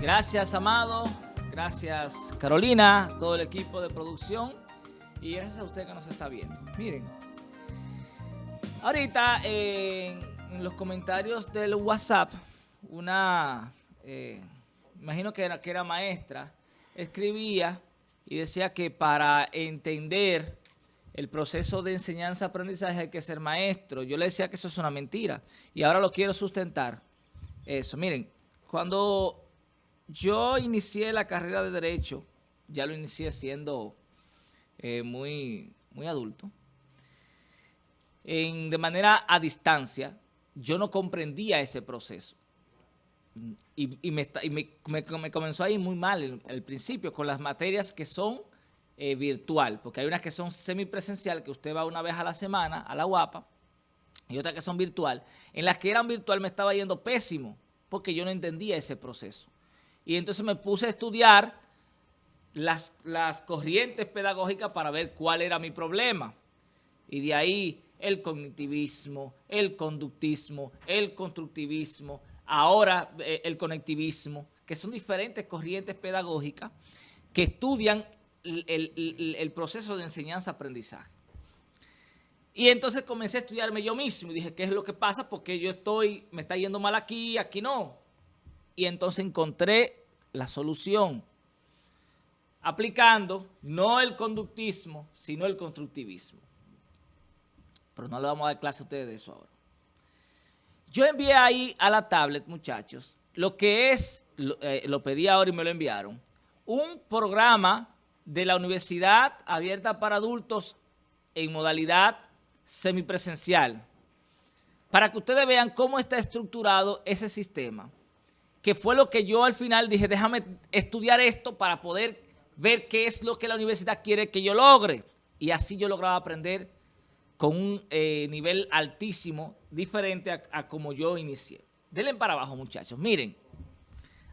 Gracias, Amado. Gracias, Carolina, todo el equipo de producción. Y gracias a usted que nos está viendo. Miren, ahorita en, los comentarios del WhatsApp, una, eh, imagino que era, que era maestra, escribía y decía que para entender el proceso de enseñanza-aprendizaje hay que ser maestro. Yo le decía que eso es una mentira y ahora lo quiero sustentar. Eso, miren, cuando yo inicié la carrera de Derecho, ya lo inicié siendo eh, muy, muy adulto, en, de manera a distancia, yo no comprendía ese proceso. Y, me, comenzó a ir muy mal al principio con las materias que son eh, virtual, porque hay unas que son semipresencial, que usted va una vez a la semana a la UAPA, y otras que son virtual. En las que eran virtual me estaba yendo pésimo, porque yo no entendía ese proceso. Y entonces me puse a estudiar las, las corrientes pedagógicas para ver cuál era mi problema. Y de ahí el cognitivismo, el conductismo, el constructivismo, ahora eh, el conectivismo, que son diferentes corrientes pedagógicas que estudian el, proceso de enseñanza-aprendizaje. Y entonces comencé a estudiarme yo mismo y dije, ¿qué es lo que pasa? Porque yo estoy, me está yendo mal aquí, aquí no. Y entonces encontré la solución aplicando no el conductismo, sino el constructivismo. Pero no le vamos a dar clase a ustedes de eso ahora. Yo envié ahí a la tablet, muchachos, lo que es, lo, eh, pedí ahora y me lo enviaron, un programa de la Universidad Abierta para Adultos en modalidad semipresencial, para que ustedes vean cómo está estructurado ese sistema, que fue lo que yo al final dije, déjame estudiar esto para poder ver qué es lo que la universidad quiere que yo logre. Y así yo lograba aprender con un eh, nivel altísimo, diferente a, como yo inicié. Denle para abajo, muchachos. Miren,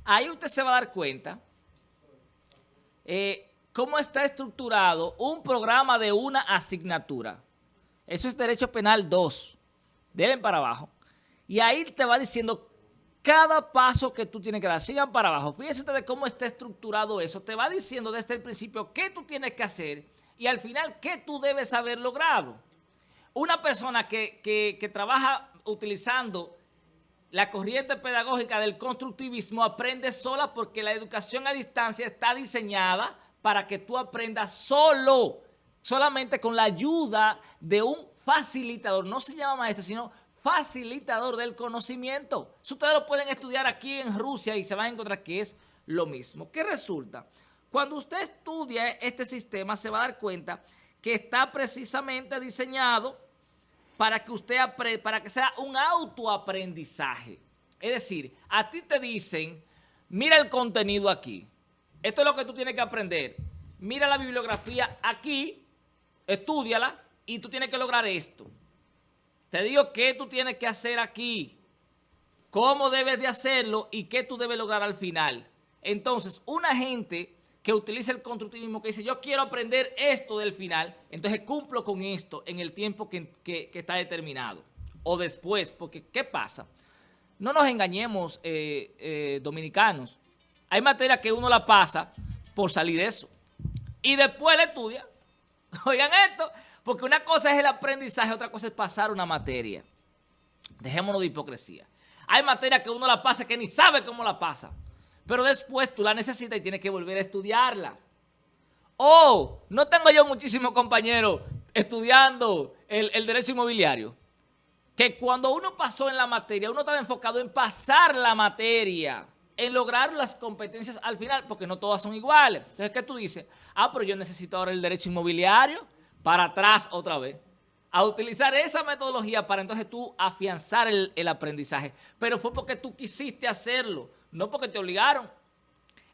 ahí usted se va a dar cuenta eh, cómo está estructurado un programa de una asignatura. Eso es Derecho Penal 2. Denle para abajo. Y ahí te va diciendo cada paso que tú tienes que dar. Sigan para abajo. Fíjense ustedes cómo está estructurado eso. Te va diciendo desde el principio qué tú tienes que hacer y al final qué tú debes haber logrado. Una persona que, que trabaja utilizando la corriente pedagógica del constructivismo aprende sola porque la educación a distancia está diseñada para que tú aprendas solo, solamente con la ayuda de un facilitador. No se llama maestro, sino facilitador del conocimiento. ustedes lo pueden estudiar aquí en Rusia y se van a encontrar que es lo mismo. ¿Qué resulta? Cuando usted estudia este sistema se va a dar cuenta que está precisamente diseñado para que usted para que sea un autoaprendizaje. Es decir, a ti te dicen, mira el contenido aquí. Esto es lo que tú tienes que aprender. Mira la bibliografía aquí, estudiala y tú tienes que lograr esto. Te digo qué tú tienes que hacer aquí, cómo debes de hacerlo y qué tú debes lograr al final. Entonces, una gente que utiliza el constructivismo, que dice, yo quiero aprender esto del final, entonces cumplo con esto en el tiempo que, está determinado. O después, porque ¿qué pasa? No nos engañemos, eh, eh, dominicanos. Hay materia que uno la pasa por salir de eso. Y después la estudia. Oigan esto, porque una cosa es el aprendizaje, otra cosa es pasar una materia. Dejémonos de hipocresía. Hay materia que uno la pasa que ni sabe cómo la pasa. Pero después tú la necesitas y tienes que volver a estudiarla. O no tengo yo muchísimos compañeros estudiando el, el derecho inmobiliario. Que cuando uno pasó en la materia, uno estaba enfocado en pasar la materia en lograr las competencias al final, porque no todas son iguales. Entonces, ¿qué tú dices? Ah, pero yo necesito ahora el derecho inmobiliario para atrás otra vez. A utilizar esa metodología para entonces tú afianzar el, aprendizaje. Pero fue porque tú quisiste hacerlo, no porque te obligaron.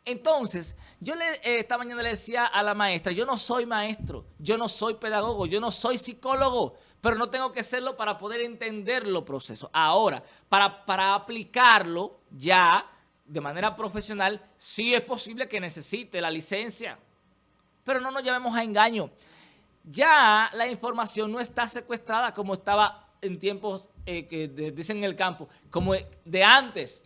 Entonces, yo le, eh, esta mañana le decía a la maestra, yo no soy maestro, yo no soy pedagogo, yo no soy psicólogo, pero no tengo que serlo para poder entender los procesos. Ahora, para, para aplicarlo ya de manera profesional, sí es posible que necesite la licencia. Pero no nos llevemos a engaño. Ya la información no está secuestrada como estaba en tiempos eh, que dicen en el campo, como de antes.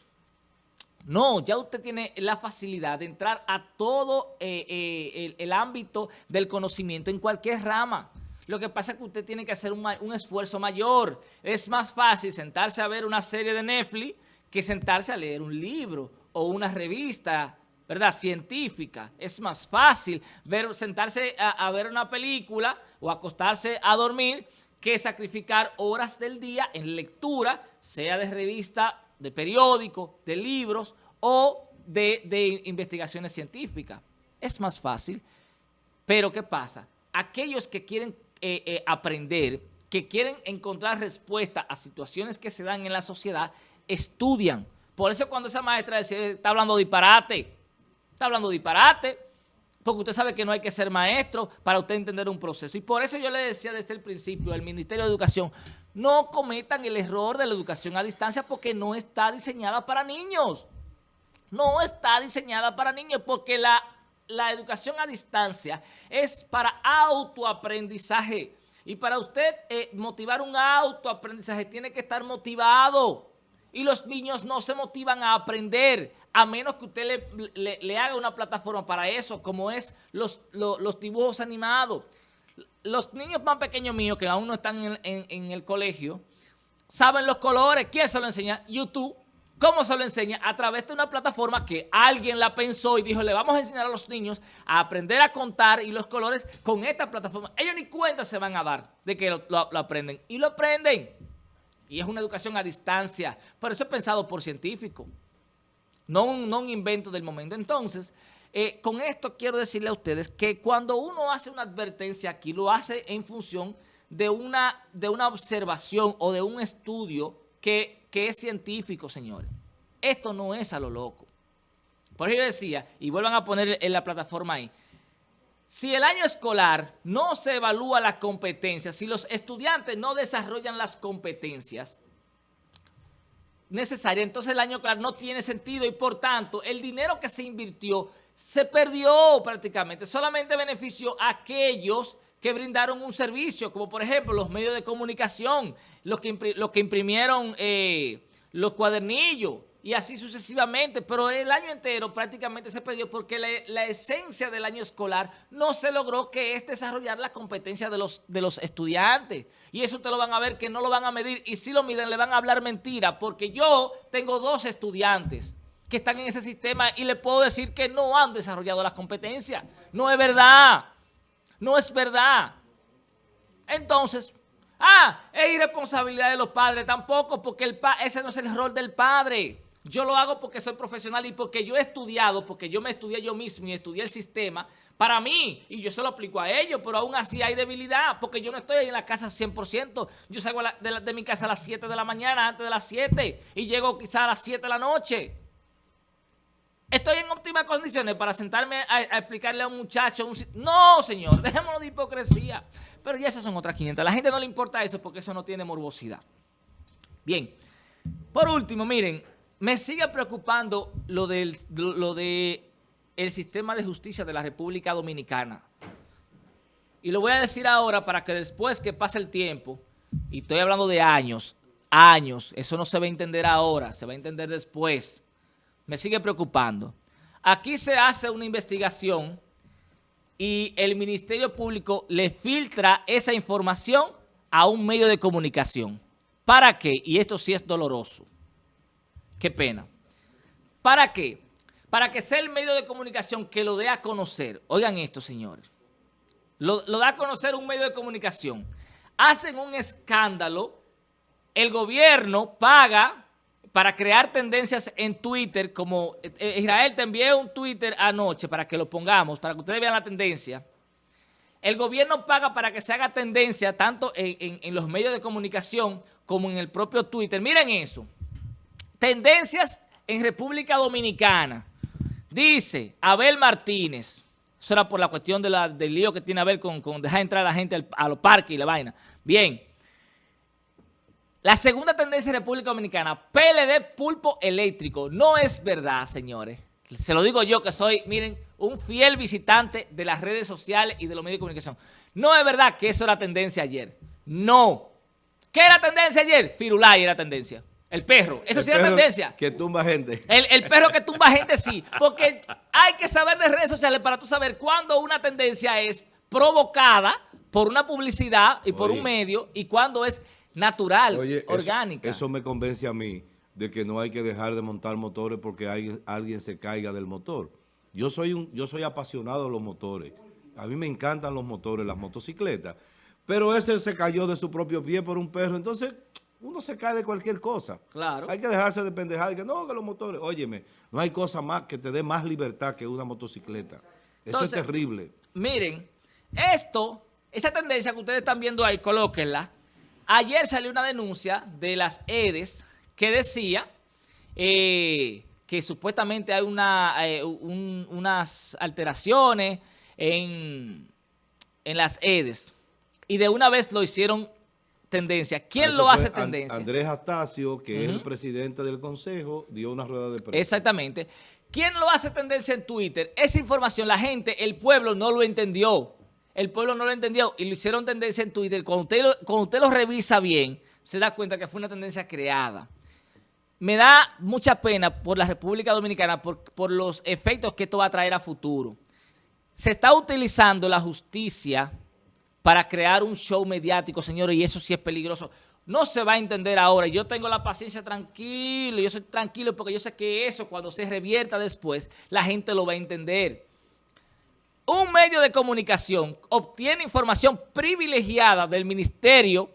No, ya usted tiene la facilidad de entrar a todo eh, eh, el, ámbito del conocimiento en cualquier rama. Lo que pasa es que usted tiene que hacer un, esfuerzo mayor. Es más fácil sentarse a ver una serie de Netflix que sentarse a leer un libro o una revista ¿verdad? científica. Es más fácil ver, sentarse a, ver una película o acostarse a dormir que sacrificar horas del día en lectura, sea de revista, de periódico, de libros o de, investigaciones científicas. Es más fácil, pero ¿qué pasa? Aquellos que quieren eh, eh, aprender, que quieren encontrar respuesta a situaciones que se dan en la sociedad, estudian. Por eso cuando esa maestra decía, está hablando disparate, Está hablando disparate, porque usted sabe que no hay que ser maestro para usted entender un proceso. Y por eso yo le decía desde el principio al Ministerio de Educación, no cometan el error de la educación a distancia porque no está diseñada para niños. No está diseñada para niños porque la, la educación a distancia es para autoaprendizaje. Y para usted eh, motivar un autoaprendizaje tiene que estar motivado y los niños no se motivan a aprender, a menos que usted le, haga una plataforma para eso, como es los, los, dibujos animados. Los niños más pequeños míos, que aún no están en, el colegio, saben los colores. ¿Quién se lo enseña? YouTube. ¿Cómo se lo enseña? A través de una plataforma que alguien la pensó y dijo, le vamos a enseñar a los niños a aprender a contar y los colores con esta plataforma. Ellos ni cuenta se van a dar de que lo aprenden. Y lo aprenden. Y es una educación a distancia. Pero eso es pensado por científicos. No un, invento del momento. Entonces, eh, con esto quiero decirle a ustedes que cuando uno hace una advertencia aquí, lo hace en función de una, observación o de un estudio que, que es científico, señores. Esto no es a lo loco. Por eso yo decía, y vuelvan a poner en la plataforma ahí, si el año escolar no se evalúa las competencias, si los estudiantes no desarrollan las competencias necesarias, entonces el año escolar no tiene sentido y por tanto el dinero que se invirtió se perdió prácticamente. Solamente benefició a aquellos que brindaron un servicio, como por ejemplo los medios de comunicación, los que, imprimieron eh, los cuadernillos, y así sucesivamente, pero el año entero prácticamente se perdió porque la, esencia del año escolar no se logró que es desarrollar la competencia de los, de los estudiantes. Y eso ustedes lo van a ver que no lo van a medir y si lo miden le van a hablar mentira porque yo tengo dos estudiantes que están en ese sistema y le puedo decir que no han desarrollado las competencias. No es verdad, no es verdad. Entonces, ah, es irresponsabilidad de los padres tampoco porque el ese no es el rol del padre. Yo lo hago porque soy profesional y porque yo he estudiado, porque yo me estudié yo mismo y estudié el sistema para mí y yo se lo aplico a ellos, pero aún así hay debilidad porque yo no estoy ahí en la casa 100%. Yo salgo de, mi casa a las 7 de la mañana, antes de las 7 y llego quizás a las 7 de la noche. ¿Estoy en óptimas condiciones para sentarme a, explicarle a un muchacho? No, señor, dejémoslo de hipocresía. Pero ya esas son otras 500. A la gente no le importa eso porque eso no tiene morbosidad. Bien, por último, miren, me sigue preocupando lo del sistema de justicia de la República Dominicana. Y lo voy a decir ahora para que después que pase el tiempo, y estoy hablando de años, años, eso no se va a entender ahora, se va a entender después. Me sigue preocupando. Aquí se hace una investigación y el Ministerio Público le filtra esa información a un medio de comunicación. ¿Para qué? Y esto sí es doloroso. Qué pena. ¿Para qué? Para que sea el medio de comunicación que lo dé a conocer. Oigan esto, señores. Lo, da a conocer un medio de comunicación. Hacen un escándalo. El gobierno paga para crear tendencias en Twitter, como eh, Israel te envié un Twitter anoche para que lo pongamos, para que ustedes vean la tendencia. El gobierno paga para que se haga tendencia tanto en los medios de comunicación como en el propio Twitter. Miren eso. Tendencias en República Dominicana. Dice Abel Martínez. Eso era por la cuestión del lío que tiene Abel con, con dejar entrar a la gente a los parques y la vaina. Bien. La segunda tendencia en República Dominicana, PLD pulpo eléctrico. No es verdad, señores. Se lo digo yo que soy, miren, un fiel visitante de las redes sociales y de los medios de comunicación. No es verdad que eso era tendencia ayer. No. ¿Qué era tendencia ayer? Firulay era tendencia. El perro. Eso El sí es perro tendencia. Que tumba gente. El, el perro que tumba gente sí. Porque hay que saber de redes sociales para tú saber cuándo una tendencia es provocada por una publicidad y por Oye. un medio y cuándo es natural, Oye, orgánica. Eso, me convence a mí de que no hay que dejar de montar motores porque alguien, alguien se caiga del motor. Yo soy, un, yo soy apasionado de los motores. A mí me encantan los motores, las motocicletas. Pero ese se cayó de su propio pie por un perro. Entonces, uno se cae de cualquier cosa. Claro. Hay que dejarse de pendejada. Y que no, que los motores. Óyeme, no hay cosa más que te dé más libertad que una motocicleta. Eso Entonces, es terrible. Miren, esto, esa tendencia que ustedes están viendo ahí, colóquenla. Ayer salió una denuncia de las EDES que decía eh, que supuestamente hay una, eh, un- unas alteraciones en, en las EDES. Y de una vez lo hicieron tendencia. ¿Quién Eso lo hace tendencia? Andrés Astacio, que es el presidente del consejo, dio una rueda de prensa. Exactamente. ¿Quién lo hace tendencia en Twitter? Esa información, la gente, el pueblo no lo entendió. El pueblo no lo entendió y lo hicieron tendencia en Twitter. Cuando usted lo, cuando usted lo revisa bien, se da cuenta que fue una tendencia creada. Me da mucha pena por la República Dominicana por, por los efectos que esto va a traer a futuro. Se está utilizando la justicia para crear un show mediático, señores, y eso sí es peligroso. No se va a entender ahora. Yo tengo la paciencia tranquilo, yo soy tranquilo porque yo sé que eso cuando se revierta después, la gente lo va a entender. Un medio de comunicación obtiene información privilegiada del Ministerio,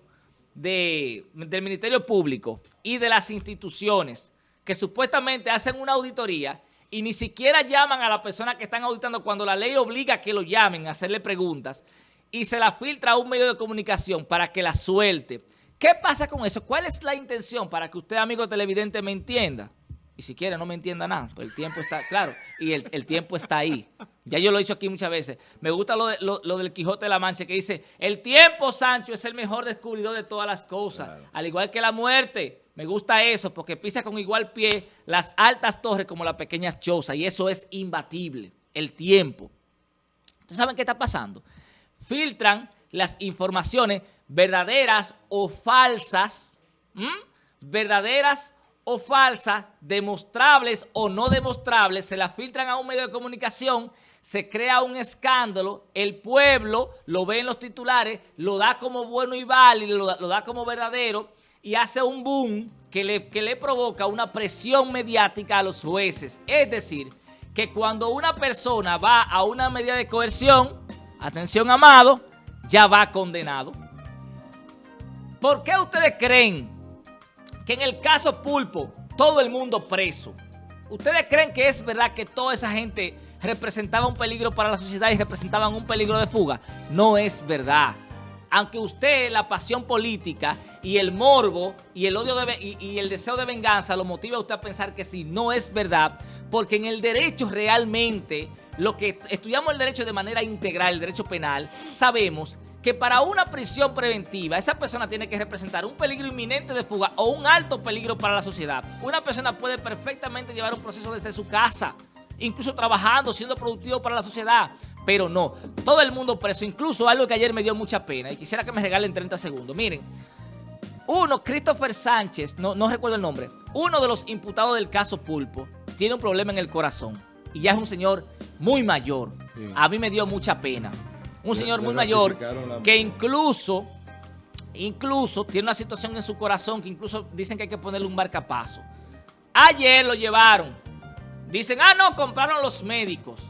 de- del Ministerio Público y de las instituciones que supuestamente hacen una auditoría y ni siquiera llaman a la persona que están auditando cuando la ley obliga a que lo llamen a hacerle preguntas y se la filtra a un medio de comunicación para que la suelte. ¿Qué pasa con eso? ¿Cuál es la intención para que usted, amigo televidente, me entienda? Y si quiere, no me entienda nada. pues el tiempo está, claro, y el, el tiempo está ahí. Ya yo lo he dicho aquí muchas veces. Me gusta lo, de- lo- lo del Quijote de la Mancha que dice, el tiempo, Sancho, es el mejor descubridor de todas las cosas. Claro. Al igual que la muerte. Me gusta eso porque pisa con igual pie las altas torres como las pequeñas chozas. Y eso es imbatible. El tiempo. ¿Ustedes saben qué está pasando? Filtran las informaciones verdaderas o falsas, verdaderas o falsas, demostrables o no demostrables, se las filtran a un medio de comunicación, se crea un escándalo, el pueblo lo ve en los titulares, lo da como bueno y válido, lo da, lo da como verdadero y hace un boom que le, que le provoca una presión mediática a los jueces. Es decir, que cuando una persona va a una medida de coerción, atención amado, ya va condenado. ¿Por qué ustedes creen que en el caso Pulpo todo el mundo preso? ¿Ustedes creen que es verdad que toda esa gente representaba un peligro para la sociedad y representaban un peligro de fuga? No es verdad. Aunque usted la pasión política y el morbo y el odio y, y el deseo de venganza lo motiva a usted a pensar que sí, no es verdad, porque en el derecho realmente, lo que estudiamos el derecho de manera integral, el derecho penal, sabemos que para una prisión preventiva esa persona tiene que representar un peligro inminente de fuga o un alto peligro para la sociedad. Una persona puede perfectamente llevar un proceso desde su casa, incluso trabajando, siendo productivo para la sociedad, pero no. Todo el mundo preso, incluso algo que ayer me dio mucha pena y quisiera que me regalen 30 segundos. Miren, uno, Christopher Sánchez, no, no recuerdo el nombre, uno de los imputados del caso Pulpo, tiene un problema en el corazón y ya es un señor muy mayor. Sí. A mí me dio mucha pena. Un Le- señor le muy mayor la- que incluso, incluso tiene una situación en su corazón que incluso dicen que hay que ponerle un marcapaso. Ayer lo llevaron. Dicen, ah, no, compraron los médicos.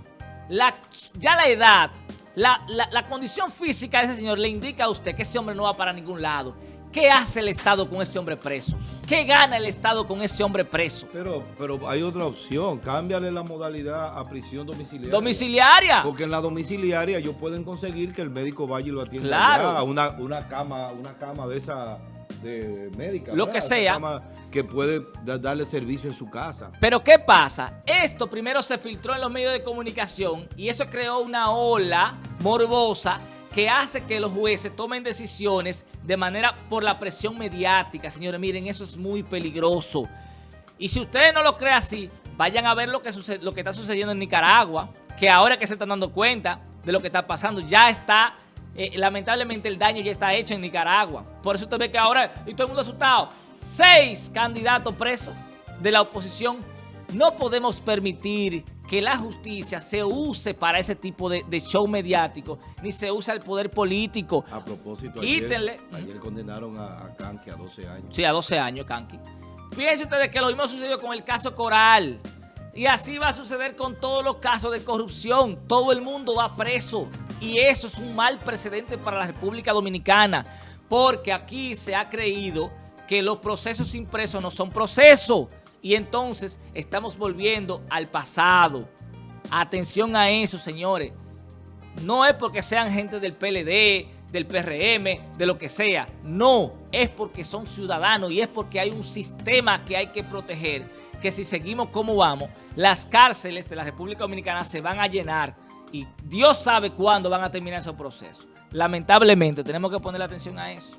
La, ya la edad, la, la- la condición física de ese señor le indica a usted que ese hombre no va para ningún lado. ¿Qué hace el Estado con ese hombre preso? ¿Qué gana el Estado con ese hombre preso? Pero, pero hay otra opción. Cámbiale la modalidad a prisión domiciliaria. Domiciliaria. Porque en la domiciliaria ellos pueden conseguir que el médico vaya y lo atienda Claro. allá, una, una cama, una cama de esa de médica. Lo ¿verdad? que sea. cama que puede da- darle servicio en su casa. Pero ¿qué pasa? Esto primero se filtró en los medios de comunicación y eso creó una ola morbosa que hace que los jueces tomen decisiones de manera por la presión mediática. Señores, miren, eso es muy peligroso. Y si ustedes no lo creen así, vayan a ver lo que, está sucediendo en Nicaragua, que ahora que se están dando cuenta de lo que está pasando, ya está eh, lamentablemente el daño ya está hecho en Nicaragua. Por eso usted ve que ahora, y todo el mundo asustado, seis candidatos presos de la oposición. No podemos permitir que la justicia se use para ese tipo de, show mediático, ni se use el poder político. A propósito, Quítenle. Ayer, condenaron a, a, Kanki a 12 años. Sí, a 12 años, Kanki. Fíjense ustedes que lo mismo sucedió con el caso Coral. Y así va a suceder con todos los casos de corrupción. Todo el mundo va preso. Y eso es un mal precedente para la República Dominicana. Porque aquí se ha creído que los procesos impresos no son procesos. Y entonces estamos volviendo al pasado. Atención a eso, señores. No es porque sean gente del PLD, del PRM, de lo que sea. No, es porque son ciudadanos y es porque hay un sistema que hay que proteger. Que si seguimos como vamos, las cárceles de la República Dominicana se van a llenar y Dios sabe cuándo van a terminar esos procesos. Lamentablemente tenemos que poner atención a eso.